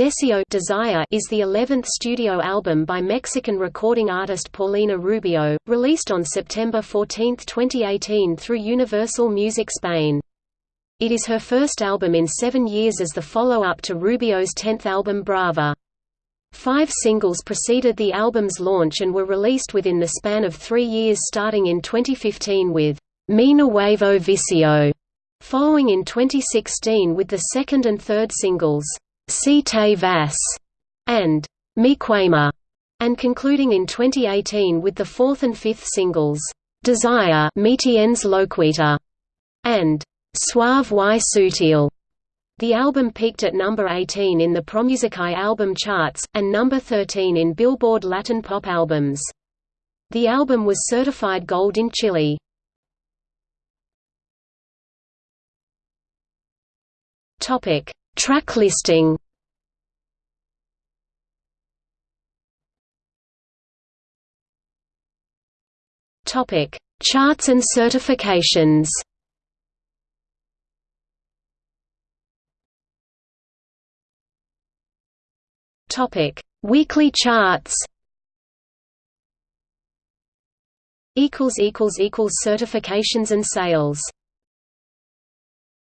Deseo Desire is the 11th studio album by Mexican recording artist Paulina Rubio, released on September 14, 2018 through Universal Music Spain. It is her first album in seven years as the follow-up to Rubio's tenth album Brava. Five singles preceded the album's launch and were released within the span of three years starting in 2015 with Mi Nuevo Vicio, following in 2016 with the second and third singles Si Te Vas, and Me Quema, and concluding in 2018 with the fourth and fifth singles, Desire Me Tienes Loquita, and Suave y Sutil. The album peaked at number 18 in the Promusicae album charts, and number 13 in Billboard Latin pop albums. The album was certified gold in Chile. Topic: Track listing Topic: Charts and certifications. Topic: Weekly charts. Equals equals equals certifications and sales.